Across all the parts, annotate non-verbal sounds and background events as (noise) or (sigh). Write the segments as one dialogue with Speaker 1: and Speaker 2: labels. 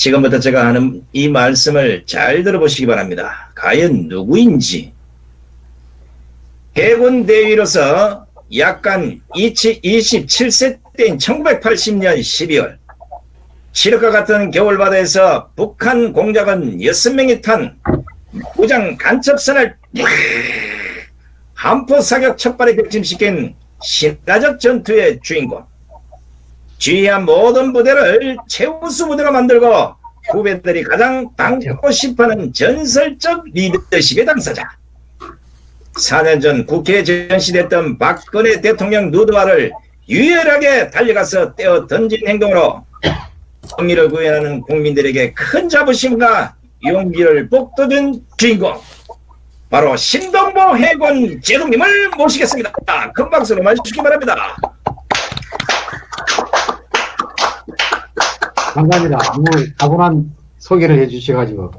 Speaker 1: 지금부터 제가 하는 이 말씀을 잘 들어보시기 바랍니다. 과연 누구인지 해군 대위로서 약간 27세 때인 1980년 12월 시력과 같은 겨울바다에서 북한 공작원 6명이 탄 무장 간첩선을 한포 사격 첫발에 격침시킨 신화적 전투의 주인공 주의한 모든 부대를 최우수 부대로 만들고 후배들이 가장 당하고 싶어하는 전설적 리더십의 당사자 4년 전 국회에 전시됐던 박근혜 대통령 누드화를 유일하게 달려가서 떼어 던진 행동으로 정의를 구현하는 국민들에게 큰 자부심과 용기를 북돋은 주인공 바로 신동보 해군 제독님을 모시겠습니다. 큰 박수로 맞주시기 바랍니다.
Speaker 2: 감사합니다. 오늘 다분한 소개를 해주셔가지고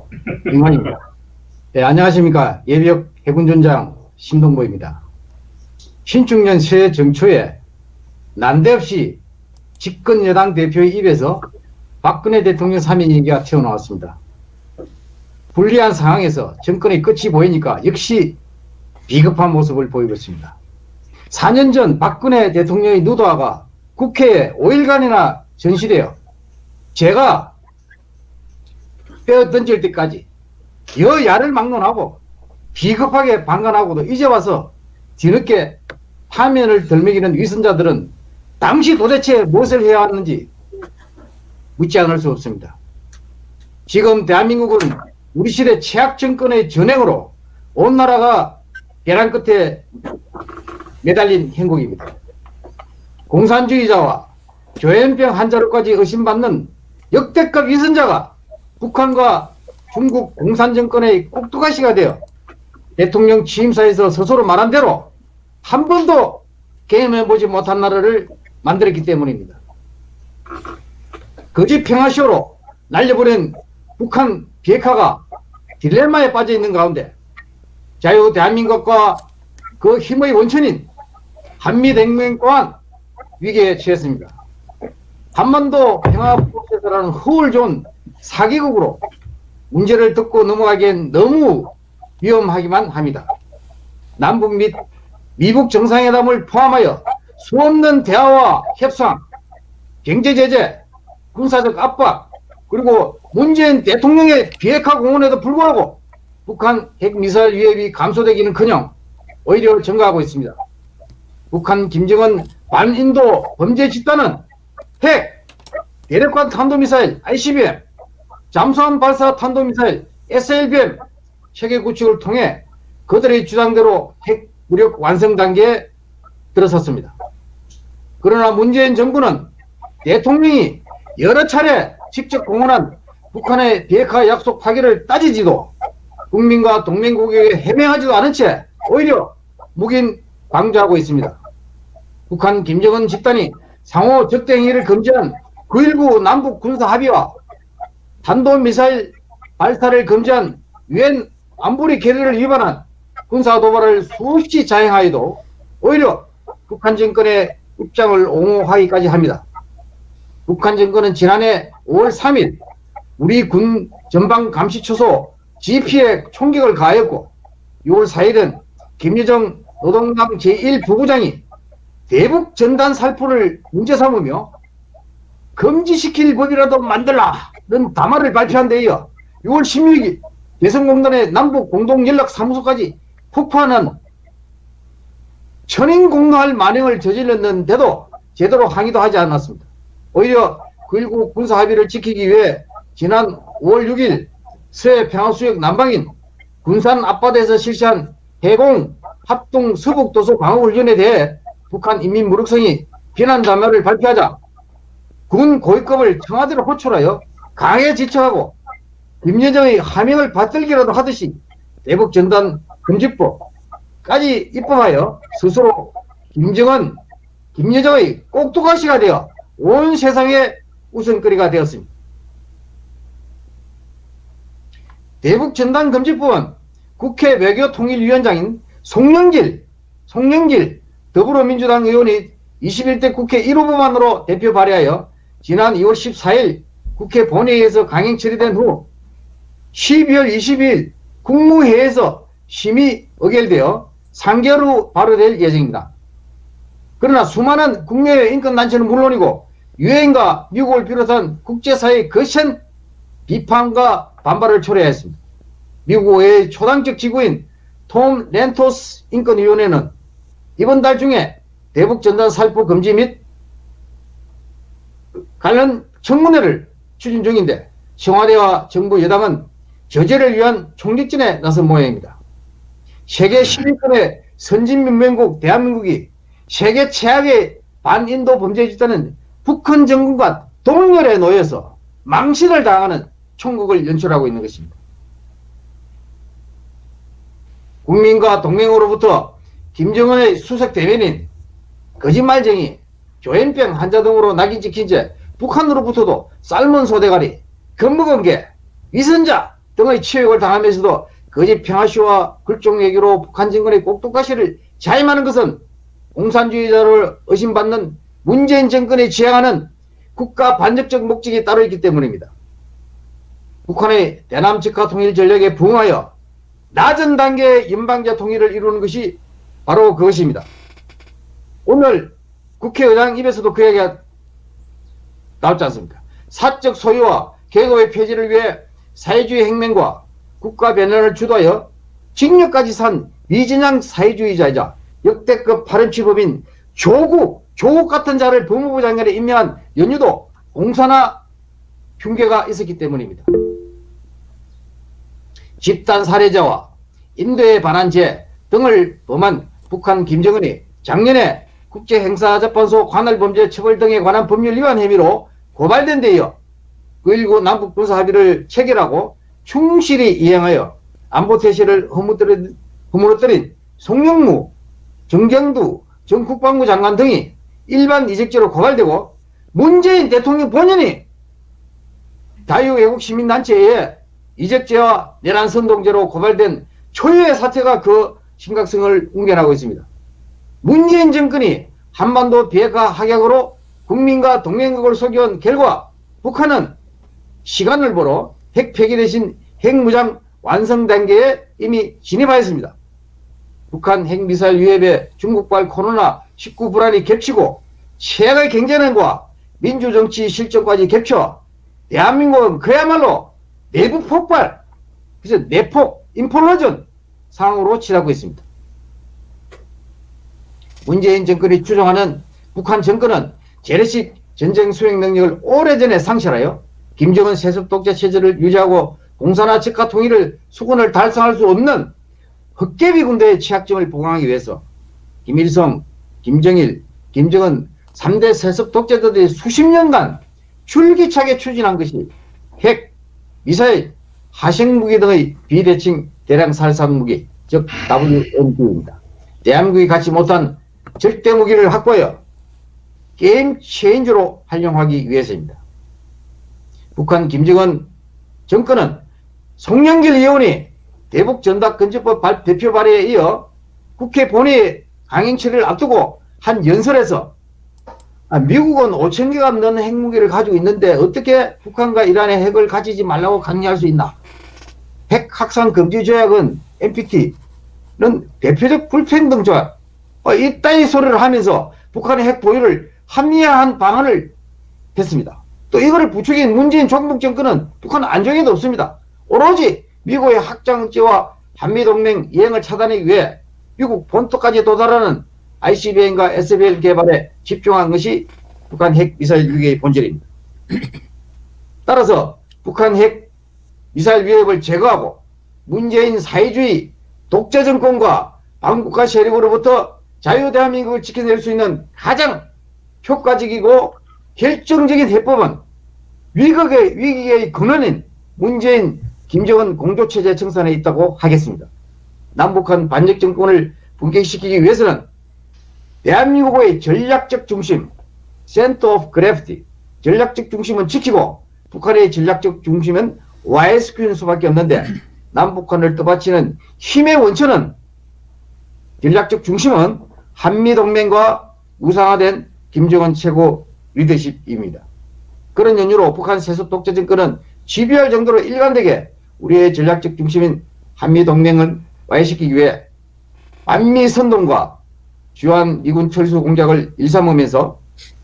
Speaker 2: 이만입니다. 네, 안녕하십니까 예비역 해군전장 신동보입니다. 신축년 새해 정초에 난데없이 집권 여당 대표의 입에서 박근혜 대통령 3인 얘기가 튀어나왔습니다. 불리한 상황에서 정권의 끝이 보이니까 역시 비겁한 모습을 보이고 있습니다. 4년 전 박근혜 대통령의 누도화가 국회에 5일간이나 전시되어 제가 빼어 던질 때까지 여야를 막론하고 비겁하게 방관하고도 이제 와서 뒤늦게 파면을 덜먹이는 위선자들은 당시 도대체 무엇을 해야 하는지 묻지 않을 수 없습니다. 지금 대한민국은 우리 시대 최악 정권의 전행으로 온 나라가 계란 끝에 매달린 행국입니다. 공산주의자와 조현병 환자로까지 의심받는 역대급 위선자가 북한과 중국 공산정권의 꼭두가시가 되어 대통령 취임사에서 스스로 말한 대로 한 번도 게임해보지 못한 나라를 만들었기 때문입니다. 거짓 평화쇼로 날려보낸 북한 비핵화가 딜레마에 빠져 있는 가운데 자유 대한민국과 그 힘의 원천인 한미동맹 또한 위기에 처했습니다. 한반도 평화 프로세스라는 허울 좋은 사기국으로 문제를 듣고 넘어가기엔 너무 위험하기만 합니다. 남북 및 미북 정상회담을 포함하여 수없는 대화와 협상, 경제제재, 군사적 압박, 그리고 문재인 대통령의 비핵화 공언에도 불구하고 북한 핵미사일 위협이 감소되기는 커녕 오히려 증가하고 있습니다. 북한 김정은 반인도 범죄 집단은 핵, 대륙간 탄도미사일 ICBM, 잠수함 발사 탄도미사일 SLBM 체계 구축을 통해 그들의 주장대로 핵 무력 완성 단계에 들어섰습니다. 그러나 문재인 정부는 대통령이 여러 차례 직접 공언한 북한의 비핵화 약속 파기를 따지지도 국민과 동맹국에게 해명하지도 않은 채 오히려 묵인 방조하고 있습니다. 북한 김정은 집단이 상호 적대행위를 금지한 9.19 남북 군사 합의와 탄도미사일 발사를 금지한 유엔 안보리 계례를 위반한 군사 도발을 수없이 자행하여도 오히려 북한 정권의 입장을 옹호하기까지 합니다. 북한 정권은 지난해 5월 3일 우리 군 전방 감시 초소 GP에 총격을 가하였고 6월 4일은 김여정 노동당 제1부부장이 대북 전단 살포를 문제 삼으며 금지시킬 법이라도 만들라는 담화를 발표한 데 이어 6월 16일 대성공단의 남북 공동연락사무소까지 폭파하는 천인 공노할 만행을 저질렀는데도 제대로 항의도 하지 않았습니다. 오히려 9.19 군사 합의를 지키기 위해 지난 5월 6일 서해 평화수역 남방인 군산 앞바다에서 실시한 해공 합동 서북도서 방어훈련에 대해 북한 인민 무력성이 비난 담화를 발표하자 군 고위급을 청와대로 호출하여 강하게 지척하고 김여정의 하명을 받들기라도 하듯이 대북 전단 금지법까지 입법하여 스스로 김정은, 김여정의 꼭두가시가 되어 온 세상의 우선거리가 되었습니다. 대북 전단 금지법은 국회 외교통일위원장인 송영길, 송영길 더불어민주당 의원이 21대 국회 1호부만으로 대표 발의하여 지난 2월 14일 국회 본회의에서 강행 처리된 후 12월 20일 국무회의에서 심의 의결되어 3개월 후 발효될 예정입니다. 그러나 수많은 국내 인권단체는 물론이고 유엔과 미국을 비롯한 국제사회의 거센 비판과 반발을 초래했습니다. 미국의 초당적 지구인 톰 렌토스 인권위원회는 이번 달 중에 대북 전단 살포 금지 및 관련 청문회를 추진 중인데 청와대와 정부 여당은 저지를 위한 총력전에 나선 모양입니다. 세계 10위권의 선진민맹국 대한민국이 세계 최악의 반인도 범죄 집단은 북한 정권과 동렬에 놓여서 망신을 당하는 총국을 연출하고 있는 것입니다. 국민과 동맹으로부터 김정은의 수석 대변인, 거짓말쟁이, 조현병 환자 등으로 낙인 찍힌 채 북한으로부터도 삶은 소대가리, 겁먹은 개, 위선자 등의 치욕을 당하면서도 거짓 평화쇼와 굴종 얘기로 북한 정권의 꼭두가시를 자임하는 것은 공산주의자를 의심받는 문재인 정권이 지향하는 국가 반적적 목적이 따로 있기 때문입니다. 북한의 대남 직화 통일 전략에 부응하여 낮은 단계의 연방제 통일을 이루는 것이 바로 그것입니다. 오늘 국회의장 입에서도 그 얘기가 나왔지 않습니까? 사적 소유와 계급의 폐지를 위해 사회주의 혁명과 국가 변화를 주도하여 징역까지 산 미진양 사회주의자이자 역대급 파렴치범인 조국, 조국 같은 자를 법무부 장관에 임명한 연유도 공사나 흉계가 있었기 때문입니다. 집단 살해자와 인도에 반한 죄 등을 범한 북한 김정은이 작년에 국제행사재판소 관할범죄 처벌 등에 관한 법률 위반 혐의로 고발된 데 이어 9.19 남북 군사 합의를 체결하고 충실히 이행하여 안보 태세를 허무들인, 허물어뜨린 송영무, 정경두 전 국방부 장관 등이 일반 이직죄로 고발되고 문재인 대통령 본인이 자유외국 시민단체에 이적죄와 내란선동죄로 고발된 초유의 사태가 그 심각성을 웅변하고 있습니다. 문재인 정권이 한반도 비핵화 합약으로 국민과 동맹국을 속여온 결과 북한은 시간을 보러 핵 폐기 대신 핵무장 완성 단계에 이미 진입하였습니다. 북한 핵미사일 위협에 중국발 코로나19 불안이 겹치고 최악의 경제난과 민주정치 실정까지 겹쳐 대한민국은 그야말로 내부 폭발, 그래서 내폭, 인플로전 상황으로 치닫고 있습니다. 문재인 정권이 추종하는 북한 정권은 재래식 전쟁 수행 능력을 오래전에 상실하여 김정은 세습 독재 체제를 유지하고 공산화 직화 통일을 수군을 달성할 수 없는 흑개비 군대의 취약점을 보강하기 위해서 김일성, 김정일, 김정은 3대 세습 독재자들이 수십 년간 줄기차게 추진한 것이 핵, 미사일, 하생무기 등의 비대칭 대량 살상 무기, 즉 WMD입니다. 대한민국이 갖지 못한 절대 무기를 확보하여 게임 체인저로 활용하기 위해서입니다. 북한 김정은 정권은 송영길 의원이 대북 전dak 건조법 대표 발의에 이어 국회 본회의 강행 처리를 앞두고 한 연설에서 아, 미국은 5천 개가 넘는 핵무기를 가지고 있는데 어떻게 북한과 이란의 핵을 가지지 말라고 강요할 수 있나? 핵 확산 금지 조약은 NPT는 대표적 불평등 조약. 어, 이따위 소리를 하면서 북한의 핵 보유를 합리화한 방안을 했습니다. 또 이거를 부추긴 문재인 종북 정권은 북한 안정에도 없습니다. 오로지 미국의 확장지와 한미동맹 이행을 차단하기 위해 미국 본토까지 도달하는 ICBM과 SBL 개발에 집중한 것이 북한 핵 미사일 위기의 본질입니다. 따라서 북한 핵 미사일 위협을 제거하고 문재인 사회주의 독재 정권과 반국가 세력으로부터 자유 대한민국을 지켜낼 수 있는 가장 효과적이고 결정적인 해법은 위극의 위기의 근원인 문재인 김정은 공조체제 청산에 있다고 하겠습니다. 남북한 반역 정권을 분격시키기 위해서는 대한민국의 전략적 중심, Center of Gravity, 전략적 중심은 지키고 북한의 전략적 중심은 와해시키는 수밖에 없는데 남북한을 떠받치는 힘의 원천은 전략적 중심은 한미동맹과 우상화된 김정은 최고 리더십입니다. 그런 연유로 북한 세습 독재 정권은 GBR 정도로 일관되게 우리의 전략적 중심인 한미동맹을 와해시키기 위해 반미선동과 주한 미군 철수 공작을 일삼으면서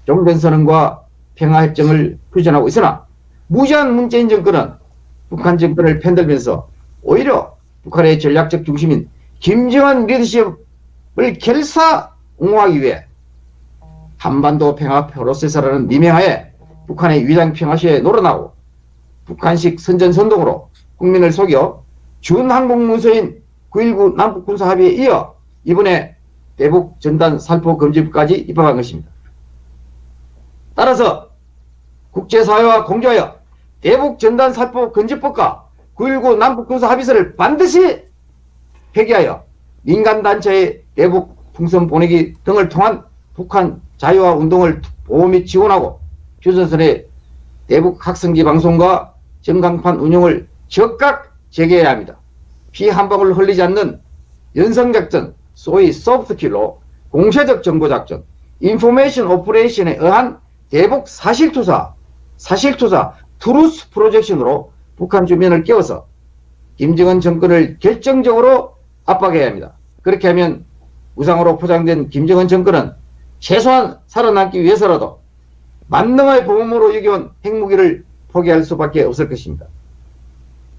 Speaker 2: 종전선언과 평화협정을 표현하고 있으나 무지한 문재인 정권은 북한 정권을 편들면서 오히려 북한의 전략적 중심인 김정은 리더십을 결사 옹호하기 위해 한반도 평화 프로세서라는 미명하에 북한의 위장 평화시에 놀아나고 북한식 선전선동으로 국민을 속여 준항공문서인 9.19 남북군사합의에 이어 이번에 대북 전단 살포 금지법까지 입법한 것입니다. 따라서 국제사회와 공조하여 대북 전단 살포 금지법과 9.19 남북군사 합의서를 반드시 폐기하여 민간단체의 대북 풍선 보내기 등을 통한 북한 자유화 운동을 보호 및 지원하고 휴전선의 대북 확성기 방송과 전광판 운영을 즉각 재개해야 합니다. 피 한 방울 흘리지 않는 연성작전, 소위 soft kill로 공세적 정보작전, information operation에 의한 대북 사실투사, 사실투사, truth projection으로 북한 주민을 깨워서 김정은 정권을 결정적으로 압박해야 합니다. 그렇게 하면 우상으로 포장된 김정은 정권은 최소한 살아남기 위해서라도 만능의 보험으로 여겨온 핵무기를 포기할 수밖에 없을 것입니다.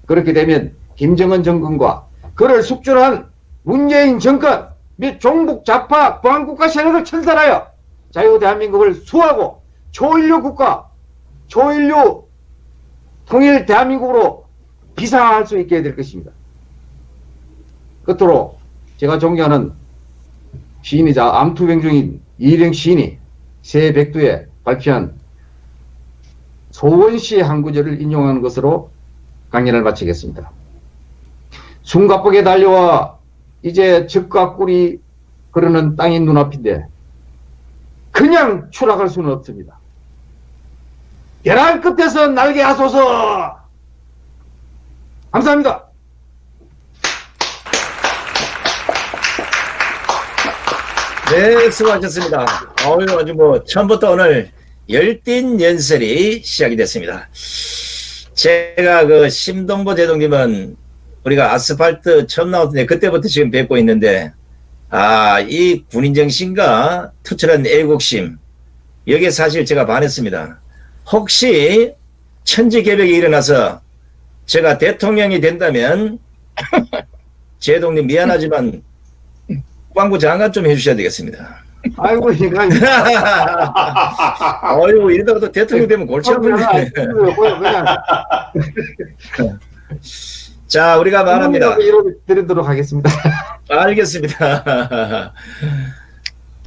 Speaker 2: 그렇게 되면 김정은 정권과 그를 숙주한 문재인 정권 및 종북 좌파 보안국가 세력을 천살하여 자유 대한민국을 수하고 초인류 국가, 초인류 통일 대한민국으로 비상할 수 있게 될 것입니다. 끝으로 제가 존경하는 시인이자 암투병 중인 이일영 시인이 새 백두에 발표한 소원 시의 한 구절을 인용하는 것으로 강연을 마치겠습니다. 숨가쁘게 달려와 이제 적과 꿀이 그러는 땅이 눈앞인데 그냥 추락할 수는 없습니다. 벼랑 끝에서 날개 하소서 감사합니다.
Speaker 1: 네, 수고하셨습니다. 어유 아주 뭐 처음부터 오늘 열띤 연설이 시작이 됐습니다. 제가 그 심동보 제동님은 우리가 아스팔트 처음 나왔을 때 그때부터 지금 뵙고 있는데 아, 이 군인 정신과 투철한 애국심 여기에 사실 제가 반했습니다. 혹시 천지개벽이 일어나서 제가 대통령이 된다면 (laughs) 제동님 미안하지만 국방부 장관 좀 해주셔야 되겠습니다.
Speaker 2: 아이고 이거 (laughs)
Speaker 1: 어이구 이러다가 또 대통령 되면 골치 아프네.
Speaker 2: 그냥 (laughs)
Speaker 1: 자 우리가 말합니다.
Speaker 2: 드리도록 하겠습니다.
Speaker 1: 알겠습니다.